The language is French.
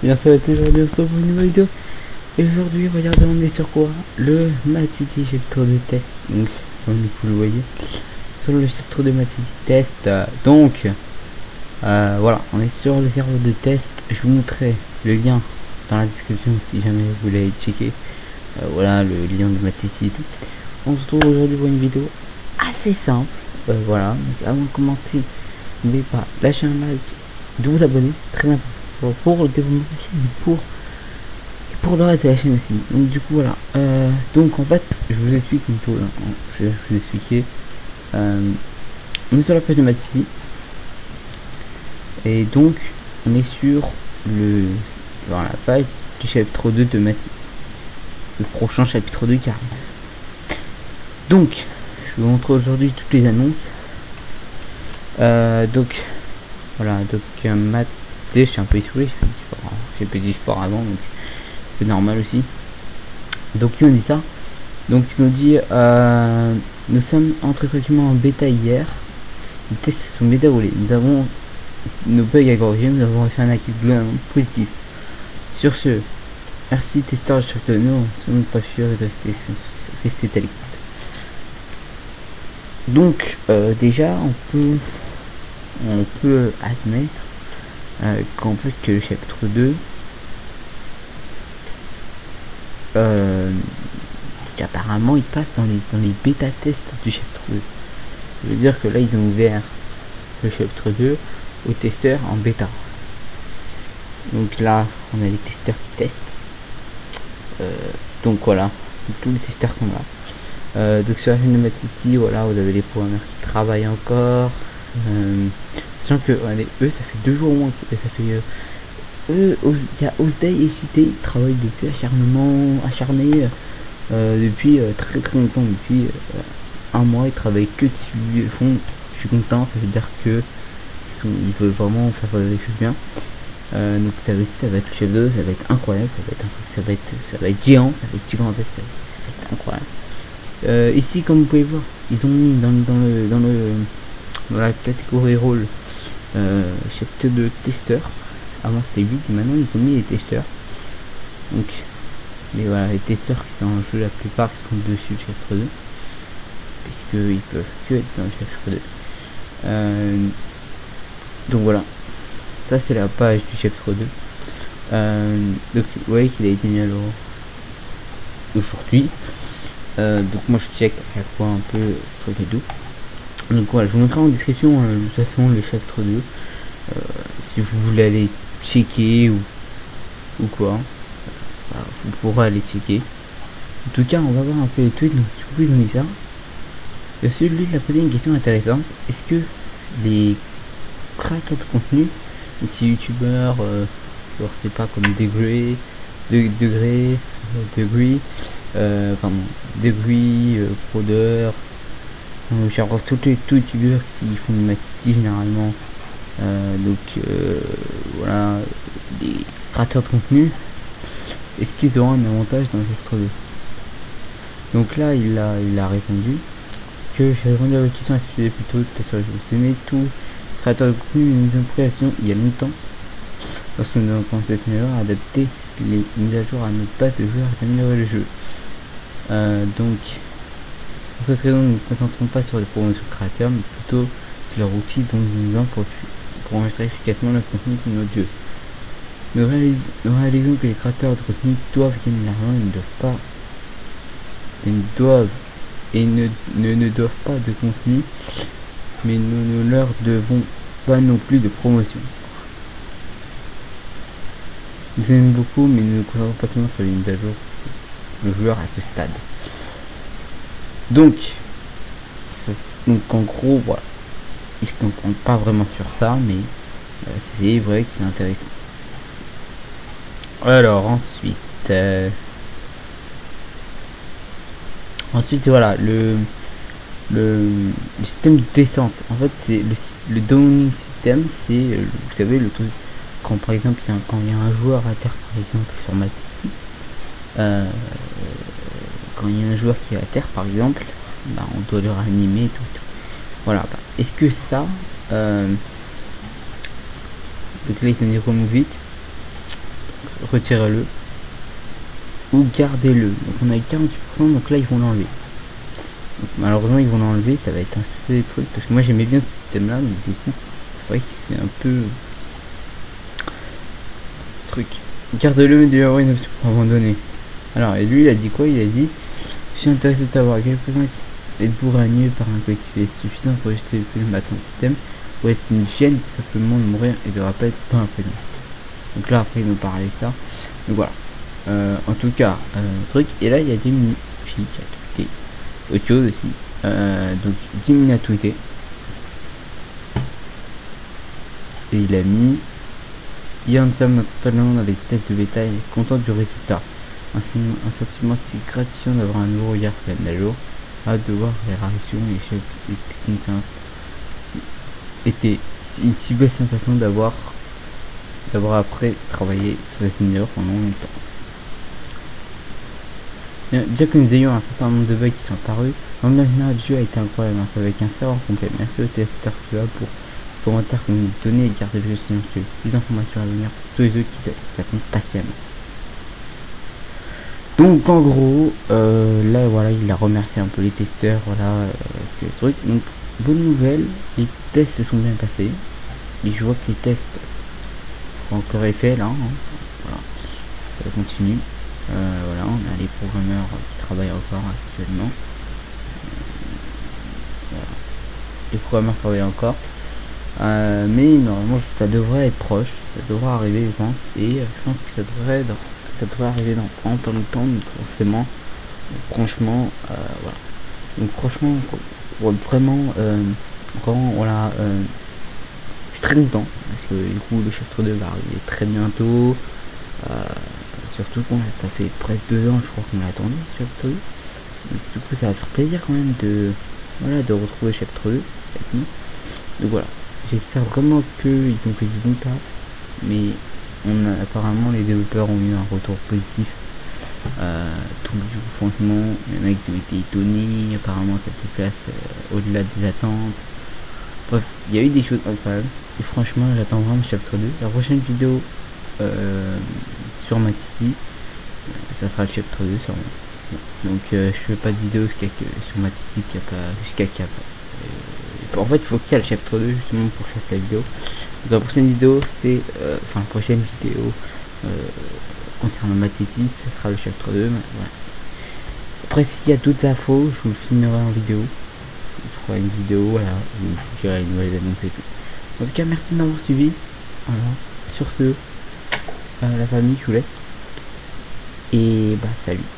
Bien se retrouve pour une nouvelle vidéo. Et aujourd'hui regardez on est sur quoi? Le City chapitre de test. Donc comme vous le voyez. Sur le chapitre de Mad City test euh, Donc euh, voilà on est sur le serveur de test. Je vous montrerai le lien dans la description si jamais vous voulez checker euh, Voilà le lien de Mad City et tout. On se retrouve aujourd'hui pour une vidéo assez simple. Voilà donc avant de commencer N'oubliez pas lâcher un like de vous abonner, c'est très important pour le développement pour, pour le reste de la chaîne aussi. Donc du coup voilà. Euh, donc en fait, je vous explique une chose. Hein. Je vais vous expliquer. Euh, on est sur la page de Matisi. Et donc on est sur le dans la page du chapitre 2 de Matisse. Le prochain chapitre 2 carrément. Donc, je vous montre aujourd'hui toutes les annonces. Euh, donc voilà, donc Matt je suis un peu essoufflé, j'ai fait du sport avant, donc c'est normal aussi. Donc ils ont dit ça. Donc ils ont dit euh, nous sommes entrés tranquillement en bêta hier. Les tests sont déroulés. Nous avons nos bugs à corriger, nous avons fait un acquis globalement positif. Sur ce, merci testeur de nous, nous sommes pas sûrs de rester tel Donc euh, déjà on peut on peut admettre euh, qu'en que le chapitre 2 euh, qu'apparemment il passe dans les dans les bêta tests du chapitre 2 ça veut dire que là ils ont ouvert le chapitre 2 aux testeurs en bêta. Donc là on a les testeurs qui testent. Euh, donc voilà tous les testeurs là. Euh, donc sur la chaîne de ici voilà vous avez les programmeurs qui travaillent encore. Euh, que eux ça fait deux jours au moins ça fait euh, eux il y a Osday et Cité ils travaillent depuis acharnement acharné euh, depuis euh, très très longtemps depuis un mois ils travaillent que dessus fond je suis content ça veut dire que ils, ils veulent vraiment faire des choses bien. Donc ça va, ça va être le chef ça va être incroyable ça va être ça va être ça va être géant ça va être gigantesque ça va être incroyable. Ici comme vous pouvez voir ils ont mis dans, dans le dans le dans la catégorie rôle chapitre de testeurs. Avant c'était 8 maintenant ils ont mis les testeurs. Donc mais voilà les testeurs qui sont en jeu la plupart qui sont dessus chapitre 2 puisque ils peuvent que être dans le chapitre 2 euh, donc voilà. Ça c'est la page du chapitre 2 euh, donc vous voyez qu'il a été mis à l'eau aujourd'hui. Euh, donc moi je check à chaque fois un peu truc et tout donc voilà, je vous mettrai en description euh, de toute façon le chapitre 2. Euh, si vous voulez aller checker ou, ou quoi, euh, vous pourrez aller checker. En tout cas, on va voir un peu les tweets, donc si vous pouvez donner ça. Et aussi, lui, il a posé une question intéressante. Est-ce que les créateurs de contenu, les youtubeurs, euh, genre c'est pas comme Degré, de, Degré, Degree, euh, pardon, euh, Prodeur, donc j'ai encore tous les youtubeurs qui font du matiti généralement. Euh, donc euh, voilà, des créateurs de contenu. Est-ce qu'ils auront un avantage dans cette 2 Donc là il a il a répondu que j'ai répondu à la question à ce sujet plutôt peut-être sur les mais tout créateur de contenu une impression il y a longtemps lorsque nous avons pensé cette meilleure adapter les mises à jour à notre base de joueurs et améliorer le jeu. Euh, donc pour cette raison, nous ne nous concentrons pas sur les promotions créateurs, mais plutôt sur leur outil dont nous avons pour, pour enregistrer efficacement le contenu de notre jeu. Nous, réalisons que les créateurs de contenu doivent gagner l'argent et ne doivent pas ne doivent et ne, ne, ne doivent pas de contenu, mais nous ne leur devons pas non plus de promotion. Nous aimons beaucoup, mais nous ne nous concentrons pas seulement sur les mises à jour le joueur à ce stade. Donc, donc en gros, voilà. Ils ne comprennent pas vraiment sur ça, mais euh, c'est vrai que c'est intéressant. Alors ensuite, euh, ensuite voilà le, le, système de descente. En fait, c'est le, le downing system, c'est euh, vous savez le truc quand par exemple il y a, quand il y a un joueur à terre par exemple sur ma quand il y a un joueur qui est à terre par exemple bah, on doit le réanimer tout, voilà bah, est-ce que ça donc là ils sont dit vite retirez-le ou gardez-le? Donc on a eu 48%, donc là ils vont l'enlever. Malheureusement ils vont l'enlever, ça va être un seul truc, parce que moi j'aimais bien ce système là, mais du coup c'est vrai que c'est un peu truc. Gardez-le mais de avoir une option pour abandonner. Alors et lui il a dit quoi? Il a dit Je suis intéressé de savoir quelques-uns êtes-vous ragné par un coéquipier suffisant pour jeter le à ton système ou est-ce une gêne tout simplement de mourir et de rappel pas un prénom Donc là après il nous parlait de ça. Donc voilà. Euh, en tout cas, euh, truc. Et là, il y a des qui a tweeté autre chose aussi. Euh, donc, Jimmy a tweeté. Et il a mis Yann Sam totalement avec tête de bétail, content du résultat. Un, sentiment si gratifiant d'avoir un nouveau regard plein à jour. Hâte de voir les réactions et chefs. Était une si belle sensation d'avoir d'avoir après travaillé sur les seniors pendant longtemps. Bien que nous ayons un certain nombre de bugs qui sont apparus, l'engagement du jeu a été incroyable, avec un serveur complet. Merci au testeur QA pour le commentaire que nous donné et garder le jeu silencieux. Plus d'informations à venir pour tous les autres qui s'attendent patiemment. Donc en gros, euh, là voilà, il a remercié un peu les testeurs, voilà, euh, le truc. Donc bonne nouvelle, les tests se sont bien passés. Et je vois que les tests sont encore effet là, hein. voilà, ça continue. Euh, voilà, on a les programmeurs qui travaillent encore actuellement. Euh, les programmeurs travaillent encore. Mais normalement ça devrait être proche, ça devrait arriver je pense, et je pense que ça devrait, ça devrait arriver dans pas longtemps, donc forcément, franchement, voilà. Donc franchement, vraiment, vraiment, voilà, je suis très content, parce que du coup le chapitre 2 va arriver très bientôt, Surtout qu'on ça fait presque deux ans je crois qu'on l'a attendu chapitre 2. du coup ça va faire plaisir quand même de voilà de retrouver chapitre 2 Donc voilà. J'espère vraiment qu'ils ont fait du bon taf. Mais on a, apparemment les développeurs ont eu un retour positif. Euh, tout coup franchement il y en a qui ont été étonnés, apparemment ça place euh, au-delà des attentes. Bref, il y a eu des choses incroyables. Et franchement j'attends vraiment chapitre 2. La prochaine vidéo euh, sur Matissy. Ça sera le chapitre 2 sur Donc euh, je fais pas de vidéo sur Matissy qui a pas jusqu'à cap. Euh, en fait il faut qu'il y ait le chapitre 2 justement pour faire la vidéo. Donc, la prochaine vidéo c'est euh, enfin la prochaine vidéo concernant Matissy, ce sera le chapitre 2. Après s'il y a d'autres infos, je vous le filmerai en vidéo. Je ferai une vidéo voilà, où je dirai une nouvelle annonce et tout. En tout cas merci de m'avoir suivi. Voilà. Sur ce, la famille, je vous laisse. Et bah salut.